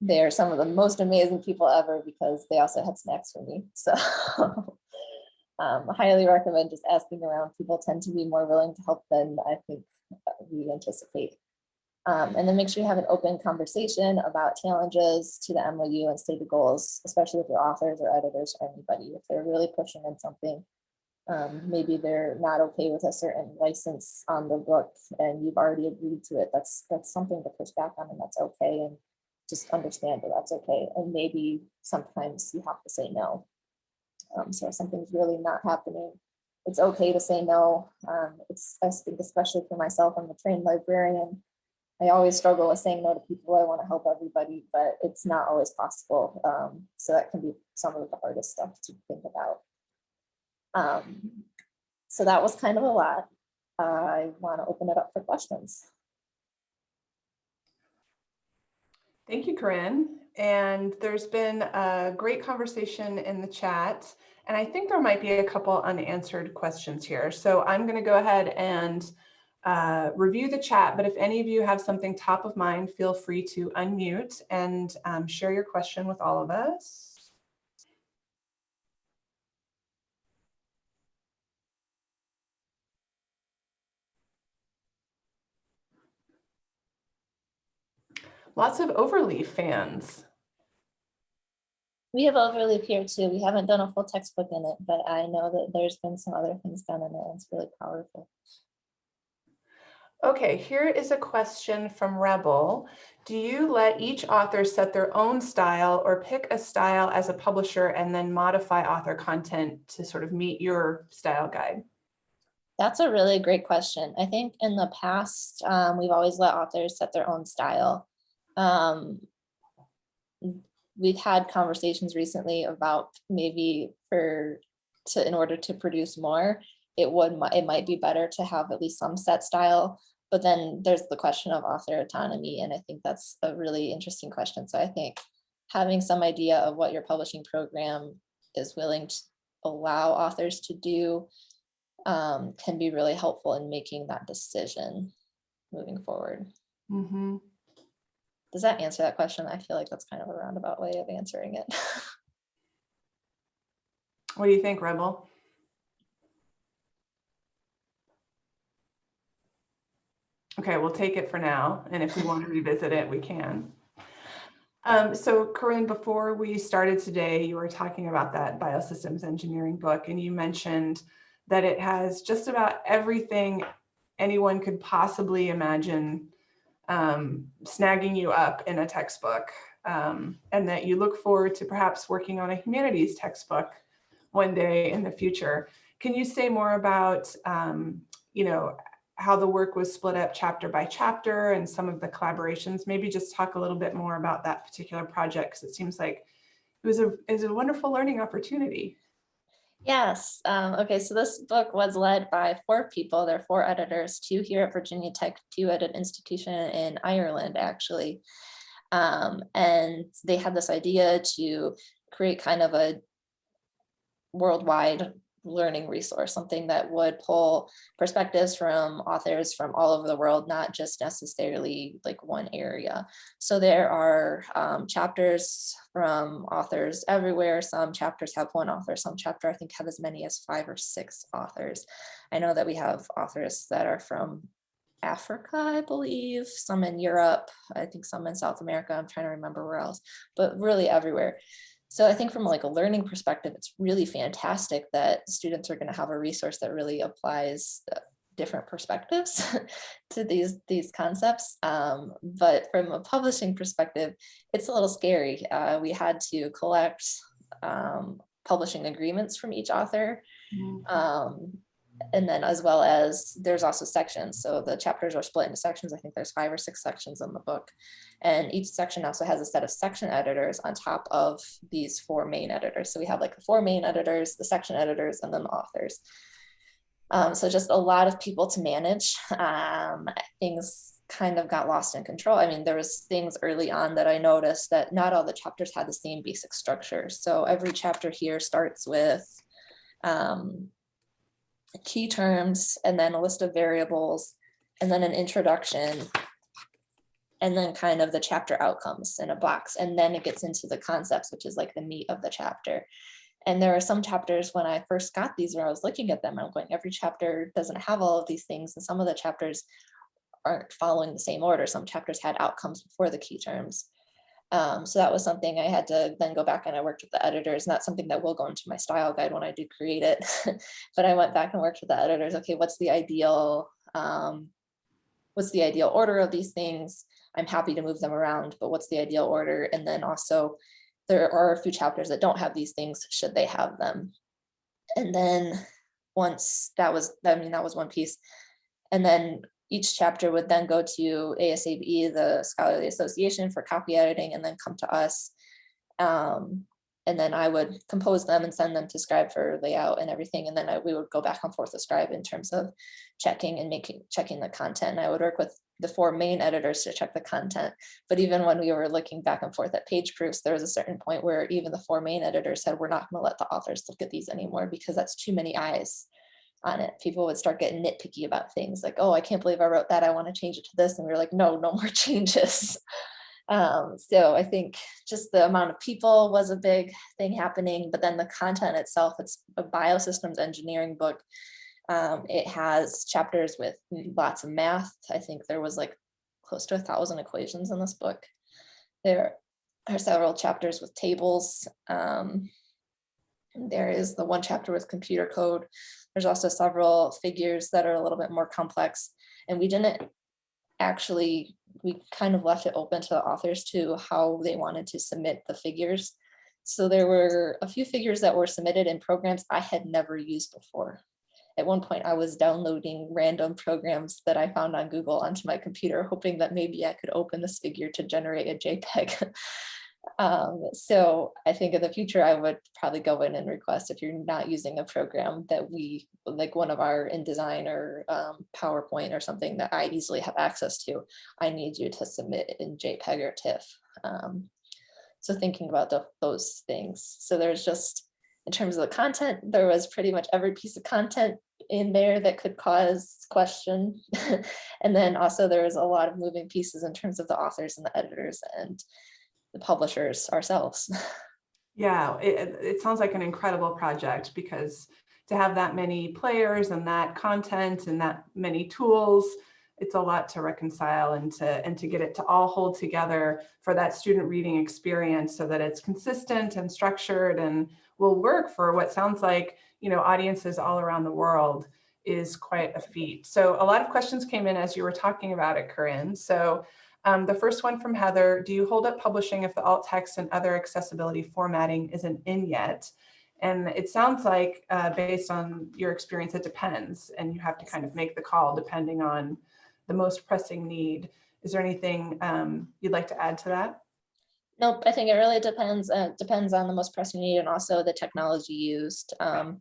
B: they're some of the most amazing people ever because they also had snacks for me. So um, highly recommend just asking around. People tend to be more willing to help than I think uh, we anticipate. Um, and then make sure you have an open conversation about challenges to the MOU and stated goals, especially with your authors or editors or anybody. If they're really pushing on something, um, maybe they're not okay with a certain license on the book and you've already agreed to it. That's that's something to push back on and that's okay. And just understand that that's okay. And maybe sometimes you have to say no. Um, so if something's really not happening, it's okay to say no. Um, it's, I think especially for myself, I'm a trained librarian. I always struggle with saying no to people. I want to help everybody, but it's not always possible. Um, so that can be some of the hardest stuff to think about. Um, so that was kind of a lot. I want to open it up for questions.
A: Thank you, Corinne. And there's been a great conversation in the chat. And I think there might be a couple unanswered questions here. So I'm going to go ahead and uh, review the chat. But if any of you have something top of mind, feel free to unmute and um, share your question with all of us. Lots of Overleaf fans.
B: We have Overleaf here too. We haven't done a full textbook in it, but I know that there's been some other things done in it. It's really powerful.
A: Okay, here is a question from Rebel. Do you let each author set their own style or pick a style as a publisher and then modify author content to sort of meet your style guide?
B: That's a really great question. I think in the past, um, we've always let authors set their own style. Um, we've had conversations recently about maybe for, to, in order to produce more, it would, it might be better to have at least some set style. But then there's the question of author autonomy, and I think that's a really interesting question. So I think having some idea of what your publishing program is willing to allow authors to do um, can be really helpful in making that decision moving forward.
A: Mhm.
B: Does that answer that question? I feel like that's kind of a roundabout way of answering it.
A: What do you think, Rebel? Okay, we'll take it for now, and if we want to revisit it, we can. Um, so Corinne, before we started today, you were talking about that biosystems engineering book, and you mentioned that it has just about everything anyone could possibly imagine um, snagging you up in a textbook, um, and that you look forward to perhaps working on a humanities textbook one day in the future. Can you say more about, um, you know, how the work was split up chapter by chapter and some of the collaborations? Maybe just talk a little bit more about that particular project because it seems like it was a, it was a wonderful learning opportunity.
B: Yes. Um, okay. So this book was led by four people. There are four editors, two here at Virginia Tech, two at an institution in Ireland, actually. Um, and they had this idea to create kind of a worldwide learning resource, something that would pull perspectives from authors from all over the world, not just necessarily like one area. So there are um, chapters from authors everywhere. Some chapters have one author, some chapter I think have as many as five or six authors. I know that we have authors that are from Africa, I believe, some in Europe, I think some in South America, I'm trying to remember where else, but really everywhere. So I think from like a learning perspective, it's really fantastic that students are going to have a resource that really applies uh, different perspectives to these these concepts. Um, but from a publishing perspective, it's a little scary. Uh, we had to collect um, publishing agreements from each author. Um, and then as well as there's also sections. So the chapters are split into sections. I think there's five or six sections in the book. And each section also has a set of section editors on top of these four main editors. So we have like the four main editors, the section editors, and then the authors. Um, so just a lot of people to manage. Um, things kind of got lost in control. I mean, there was things early on that I noticed that not all the chapters had the same basic structure. So every chapter here starts with um, key terms and then a list of variables and then an introduction and then kind of the chapter outcomes in a box and then it gets into the concepts which is like the meat of the chapter. And there are some chapters when I first got these where I was looking at them I'm going every chapter doesn't have all of these things and some of the chapters aren't following the same order. Some chapters had outcomes before the key terms um, so that was something I had to then go back and I worked with the editors, and that's something that will go into my style guide when I do create it. but I went back and worked with the editors. Okay, what's the ideal, um, what's the ideal order of these things? I'm happy to move them around, but what's the ideal order? And then also there are a few chapters that don't have these things, should they have them? And then once that was, I mean, that was one piece. And then each chapter would then go to ASABE, the Scholarly Association for copy editing, and then come to us. Um, and then I would compose them and send them to Scribe for layout and everything. And then I, we would go back and forth with Scribe in terms of checking and making checking the content. And I would work with the four main editors to check the content. But even when we were looking back and forth at page proofs, there was a certain point where even the four main editors said, we're not going to let the authors look at these anymore because that's too many eyes on it. People would start getting nitpicky about things like, oh, I can't believe I wrote that. I want to change it to this. And we were like, no, no more changes. Um, so I think just the amount of people was a big thing happening, but then the content itself, it's a biosystems engineering book. Um, it has chapters with lots of math. I think there was like close to a thousand equations in this book. There are several chapters with tables. Um, there is the one chapter with computer code. There's also several figures that are a little bit more complex. And we didn't actually, we kind of left it open to the authors to how they wanted to submit the figures. So there were a few figures that were submitted in programs I had never used before. At one point, I was downloading random programs that I found on Google onto my computer, hoping that maybe I could open this figure to generate a JPEG. Um, so I think in the future, I would probably go in and request if you're not using a program that we, like one of our InDesign or um, PowerPoint or something that I easily have access to, I need you to submit in JPEG or TIFF. Um, so thinking about the, those things. So there's just, in terms of the content, there was pretty much every piece of content in there that could cause question. and then also there was a lot of moving pieces in terms of the authors and the editors and the publishers ourselves.
A: Yeah, it, it sounds like an incredible project because to have that many players and that content and that many tools, it's a lot to reconcile and to and to get it to all hold together for that student reading experience so that it's consistent and structured and will work for what sounds like you know audiences all around the world is quite a feat. So a lot of questions came in as you were talking about it, Corinne. So um, the first one from Heather, do you hold up publishing if the alt text and other accessibility formatting isn't in yet? And it sounds like uh, based on your experience, it depends and you have to kind of make the call depending on the most pressing need. Is there anything um, you'd like to add to that?
B: Nope, I think it really depends. Uh, depends on the most pressing need and also the technology used. Um,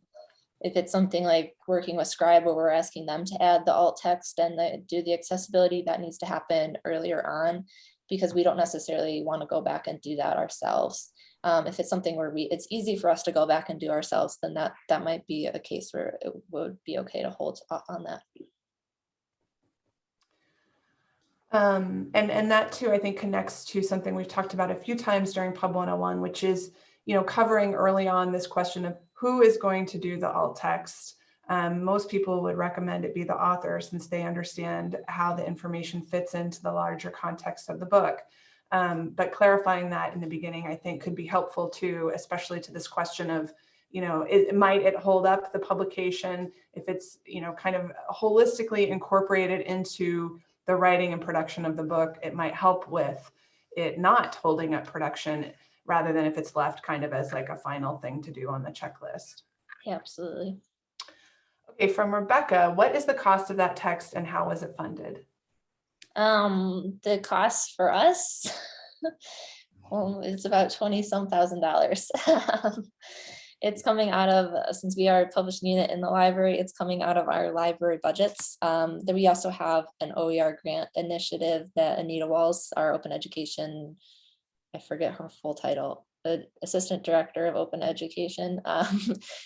B: if it's something like working with Scribe where we're asking them to add the alt text and the, do the accessibility, that needs to happen earlier on because we don't necessarily want to go back and do that ourselves. Um, if it's something where we it's easy for us to go back and do ourselves, then that that might be a case where it would be okay to hold on that.
A: Um, and, and that too, I think connects to something we've talked about a few times during Pub 101, which is, you know, covering early on this question of who is going to do the alt text. Um, most people would recommend it be the author since they understand how the information fits into the larger context of the book. Um, but clarifying that in the beginning, I think could be helpful too, especially to this question of, you know, it, might it hold up the publication if it's, you know, kind of holistically incorporated into the writing and production of the book, it might help with it not holding up production rather than if it's left kind of as like a final thing to do on the checklist.
B: Yeah, absolutely.
A: Okay, from Rebecca, what is the cost of that text and how was it funded?
B: Um, the cost for us, well, it's about 20 some thousand dollars. it's coming out of, since we are a publishing unit in the library, it's coming out of our library budgets. Um, then we also have an OER grant initiative that Anita Walz, our open education I forget her full title, the Assistant Director of Open Education um,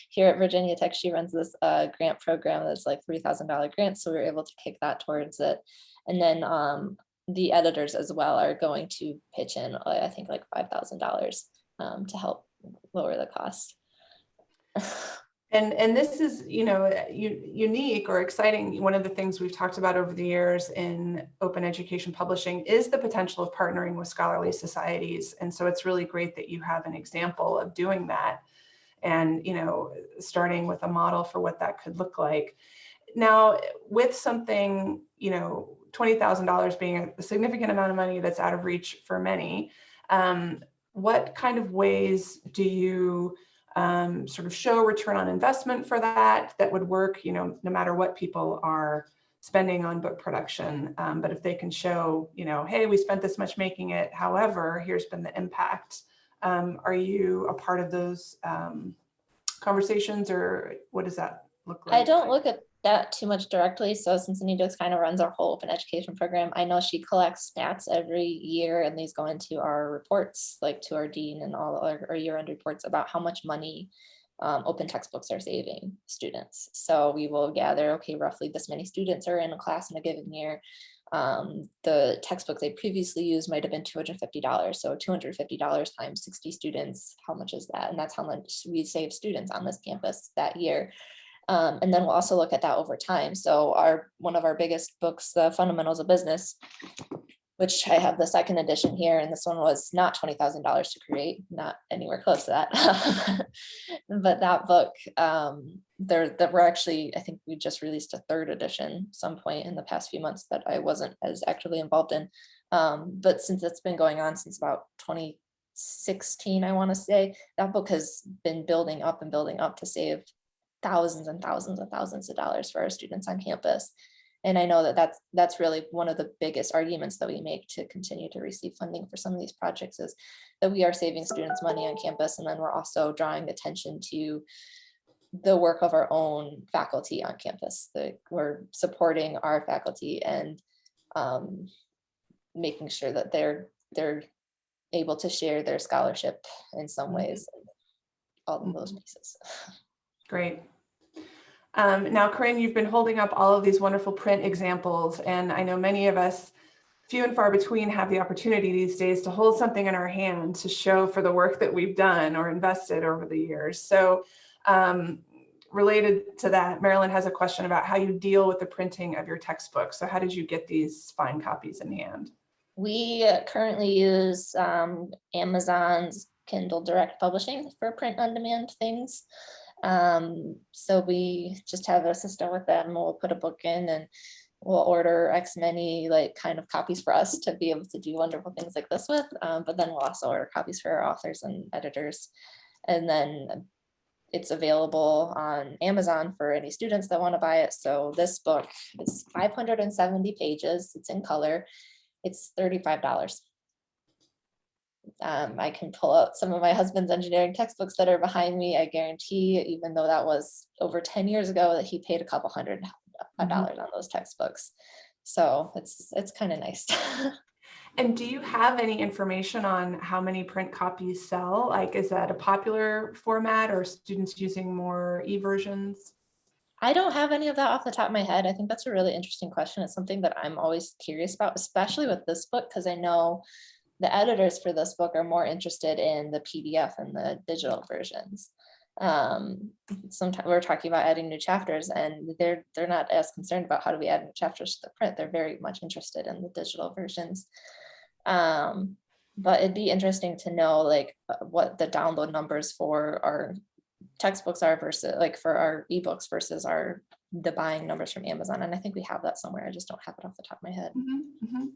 B: here at Virginia Tech. She runs this uh, grant program that's like $3,000 grant. So we were able to kick that towards it. And then um, the editors as well are going to pitch in, uh, I think like $5,000 um, to help lower the cost.
A: And, and this is, you know, unique or exciting. One of the things we've talked about over the years in open education publishing is the potential of partnering with scholarly societies. And so it's really great that you have an example of doing that and, you know, starting with a model for what that could look like. Now, with something, you know, $20,000 being a significant amount of money that's out of reach for many, um, what kind of ways do you um, sort of show return on investment for that, that would work, you know, no matter what people are spending on book production. Um, but if they can show, you know, hey, we spent this much making it, however, here's been the impact. Um, are you a part of those um, conversations or what does that look like?
B: I don't look at that too much directly. So since Anita kind of runs our whole open education program, I know she collects stats every year and these go into our reports, like to our dean and all our, our year-end reports about how much money um, open textbooks are saving students. So we will gather, okay, roughly this many students are in a class in a given year. Um, the textbook they previously used might have been $250. So $250 times 60 students, how much is that? And that's how much we save students on this campus that year. Um, and then we'll also look at that over time. So our one of our biggest books, The Fundamentals of Business, which I have the second edition here, and this one was not $20,000 to create, not anywhere close to that. but that book, um, there that we're actually, I think we just released a third edition some point in the past few months that I wasn't as actively involved in. Um, but since it's been going on since about 2016, I want to say, that book has been building up and building up to save thousands and thousands and thousands of dollars for our students on campus. And I know that that's, that's really one of the biggest arguments that we make to continue to receive funding for some of these projects is that we are saving students money on campus and then we're also drawing attention to the work of our own faculty on campus, that we're supporting our faculty and um, making sure that they're, they're able to share their scholarship in some
A: Mhm.
B: ways. All of those
A: Mhm.
B: pieces.
A: Great. Um, now, Corinne, you've been holding up all of these wonderful print examples, and I know many of us, few and far between, have the opportunity these days to hold something in our hand to show for the work that we've done or invested over the years. So um, related to that, Marilyn has a question about how you deal with the printing of your textbooks. So how did you get these fine copies in hand?
B: We uh, currently use um, Amazon's Kindle Direct Publishing for print on demand things. Um, so we just have a system with them. We'll put a book in and we'll order X many like kind of copies for us to be able to do wonderful things like this with. Um, but then we'll also order copies for our authors and editors. And then it's available on Amazon for any students that want to buy it. So this book is 570 pages. It's in color. It's $35. Um, I can pull out some of my husband's engineering textbooks that are behind me. I guarantee, even though that was over 10 years ago, that he paid a couple hundred
A: Mhm.
B: dollars on those textbooks. So it's it's kind of nice.
A: And do you have any information on how many print copies sell? Like, is that a popular format or students using more e-versions?
B: I don't have any of that off the top of my head. I think that's a really interesting question. It's something that I'm always curious about, especially with this book, because I know the editors for this book are more interested in the PDF and the digital versions. Um, sometimes we're talking about adding new chapters and they're they're not as concerned about how do we add new chapters to the print. They're very much interested in the digital versions. Um, but it'd be interesting to know like what the download numbers for our textbooks are versus like for our ebooks versus our the buying numbers from Amazon. And I think we have that somewhere. I just don't have it off the top of my head.
A: Mhm, mhm.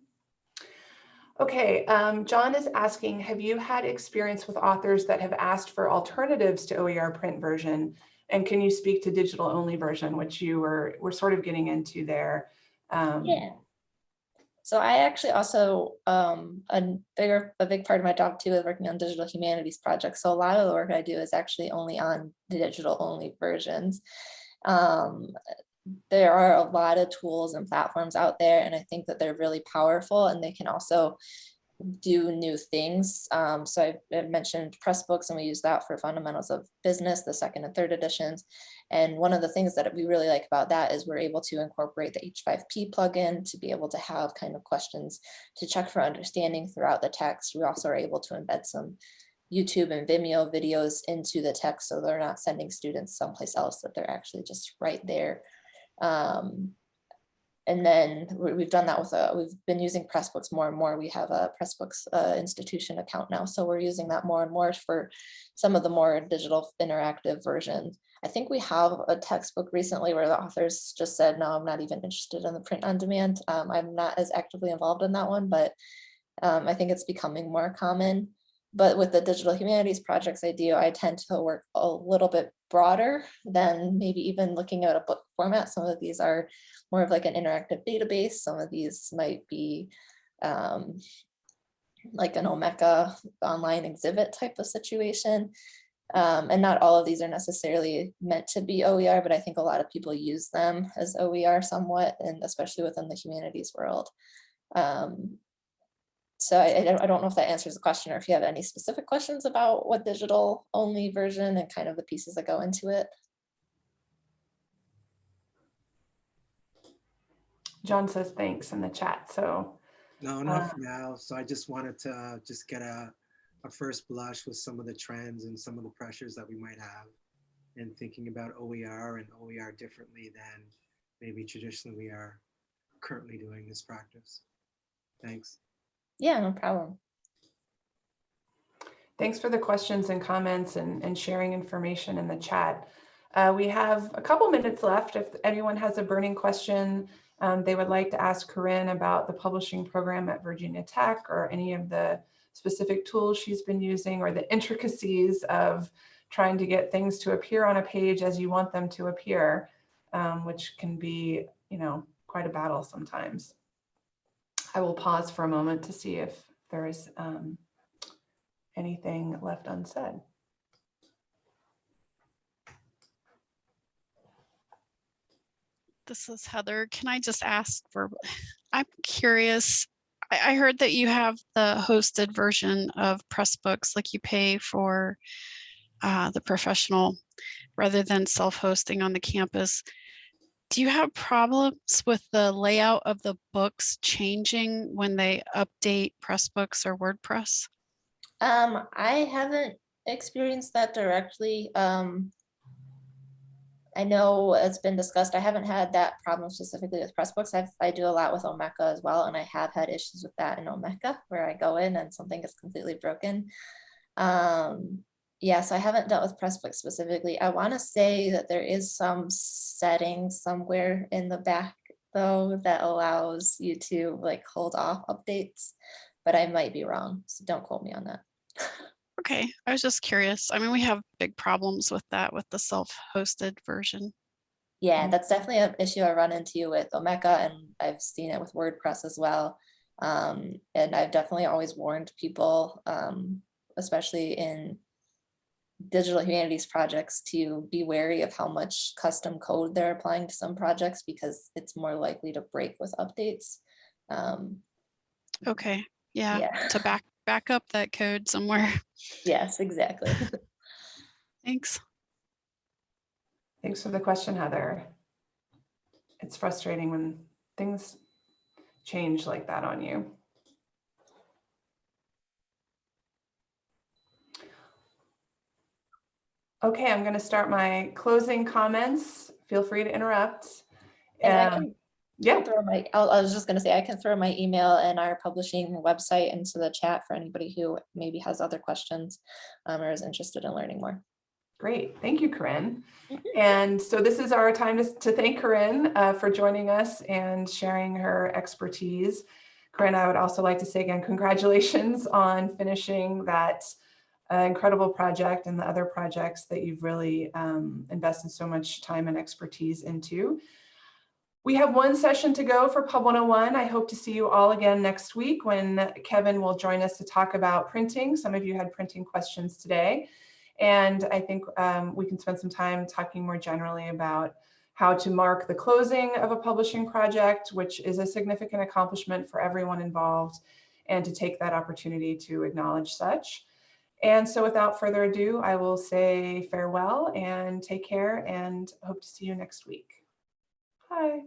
A: Okay, um, John is asking, have you had experience with authors that have asked for alternatives to OER print version? And can you speak to digital only version, which you were, were sort of getting into there? Um,
B: Yeah. So I actually also, um, a bigger, a big part of my job too is working on digital humanities projects. So a lot of the work I do is actually only on the digital only versions. Um, there are a lot of tools and platforms out there, and I think that they're really powerful and they can also do new things. Um, so I, I mentioned Pressbooks and we use that for fundamentals of business, the second and third editions. And one of the things that we really like about that is we're able to incorporate the H5P plugin to be able to have kind of questions to check for understanding throughout the text. We also are able to embed some YouTube and Vimeo videos into the text so they're not sending students someplace else, that they're actually just right there. Um, and then we- we've done that with, a, we've been using Pressbooks more and more. We have a Pressbooks uh, institution account now, so we're using that more and more for some of the more digital interactive versions. I think we have a textbook recently where the authors just said, no, I'm not even interested in the print on demand. Um, I'm not as actively involved in that one, but um, I think it's becoming more common. But with the digital humanities projects I do, I tend to work a little bit broader than maybe even looking at a book format. Some of these are more of like an interactive database. Some of these might be um, like an Omeka online exhibit type of situation. Um, and not all of these are necessarily meant to be OER, but I think a lot of people use them as OER somewhat, and especially within the humanities world. Um, so I, I don't- know if that answers the question or if you have any specific questions about what digital only version and kind of the pieces that go into it.
A: John says thanks in the chat, so.
D: No,
A: Uh,
D: not for now. So I just wanted to uh, just get a, a first blush with some of the trends and some of the pressures that we might have in thinking about OER and OER differently than maybe traditionally we are currently doing this practice. Thanks.
B: Yeah, no problem.
A: Thanks for the questions and comments and, and sharing information in the chat. Uh, we have a couple minutes left. If anyone has a burning question um, they would like to ask Corinne about the publishing program at Virginia Tech or any of the specific tools she's been using or the intricacies of trying to get things to appear on a page as you want them to appear, um, which can be, you know, quite a battle sometimes. I will pause for a moment to see if there is um, anything left unsaid.
E: This is Heather. Can I just ask for, I'm curious. I, I heard that you have the hosted version of Pressbooks, like you pay for uh, the professional rather than self-hosting on the campus. Do you have problems with the layout of the books changing when they update Pressbooks or WordPress?
B: Um, I haven't experienced that directly. Um, I know it's been discussed. I haven't had that problem specifically with Pressbooks. I've, I do a lot with Omeka as well, and I have had issues with that in Omeka where I go in and something is completely broken. Um, yes, I haven't dealt with Pressbooks specifically. I want to say that there is some setting somewhere in the back though that allows you to like hold off updates, but I might be wrong. So don't quote me on that.
E: Okay, I was just curious. I mean, we have big problems with that with the self-hosted version.
B: Yeah, that's definitely an issue I run into with Omeka and I've seen it with WordPress as well. Um, and I've definitely always warned people, um, especially in digital humanities projects to be wary of how much custom code they're applying to some projects because it's more likely to break with updates. Um,
E: Okay, yeah,
B: yeah,
E: to back back up that code somewhere.
B: yes, exactly.
E: Thanks.
A: Thanks for the question, Heather. It's frustrating when things change like that on you. Okay, I'm going to start my closing comments. Feel free to interrupt.
B: And
A: Um, Yeah,
B: throw my, I was just gonna say, I can throw my email and our publishing website into the chat for anybody who maybe has other questions um, or is interested in learning more.
A: great. Thank you, Corinne.
B: Mhm.
A: And so this is our time to, to thank Corinne uh, for joining us and sharing her expertise. Corinne, I would also like to say again, congratulations on finishing that uh, incredible project and the other projects that you've really um, invested so much time and expertise into. We have one session to go for Pub 101. I hope to see you all again next week when Kevin will join us to talk about printing. Some of you had printing questions today. And I think um, we can spend some time talking more generally about how to mark the closing of a publishing project, which is a significant accomplishment for everyone involved, and to take that opportunity to acknowledge such. And so without further ado, I will say farewell and take care and hope to see you next week. Bye.